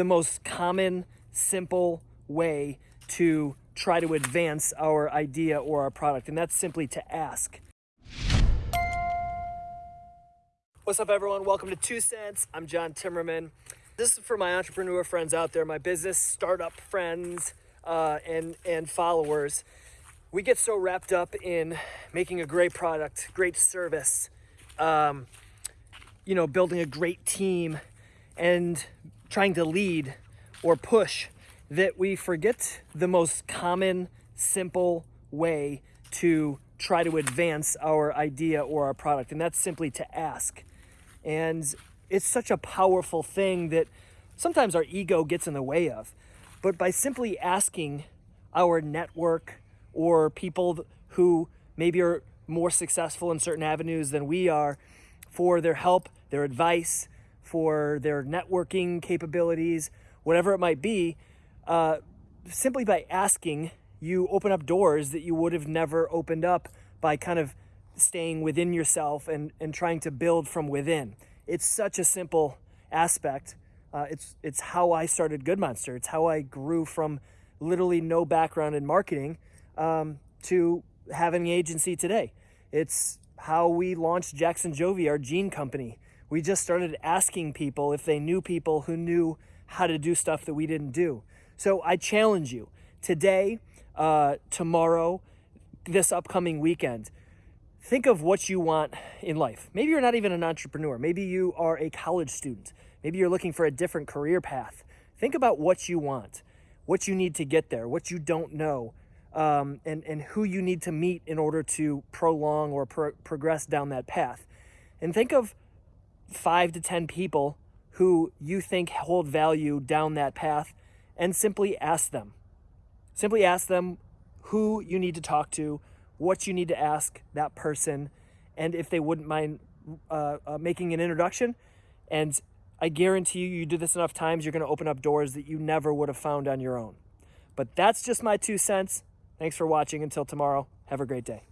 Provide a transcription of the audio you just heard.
the most common, simple way to try to advance our idea or our product, and that's simply to ask. What's up, everyone? Welcome to Two Cents. I'm John Timmerman. This is for my entrepreneur friends out there, my business startup friends, uh, and and followers. We get so wrapped up in making a great product, great service, um, you know, building a great team, and trying to lead or push that we forget the most common, simple way to try to advance our idea or our product, and that's simply to ask. And it's such a powerful thing that sometimes our ego gets in the way of. But by simply asking our network or people who maybe are more successful in certain avenues than we are for their help, their advice, for their networking capabilities, whatever it might be, uh, simply by asking, you open up doors that you would have never opened up by kind of staying within yourself and, and trying to build from within. It's such a simple aspect. Uh, it's, it's how I started Good Monster. It's how I grew from literally no background in marketing um, to having an agency today. It's how we launched Jackson Jovi, our gene company. We just started asking people if they knew people who knew how to do stuff that we didn't do. So I challenge you today, uh, tomorrow, this upcoming weekend, think of what you want in life. Maybe you're not even an entrepreneur. Maybe you are a college student. Maybe you're looking for a different career path. Think about what you want, what you need to get there, what you don't know, um, and, and who you need to meet in order to prolong or pro progress down that path. And think of five to 10 people who you think hold value down that path and simply ask them. Simply ask them who you need to talk to, what you need to ask that person, and if they wouldn't mind uh, uh, making an introduction. And I guarantee you, you do this enough times, you're going to open up doors that you never would have found on your own. But that's just my two cents. Thanks for watching. Until tomorrow, have a great day.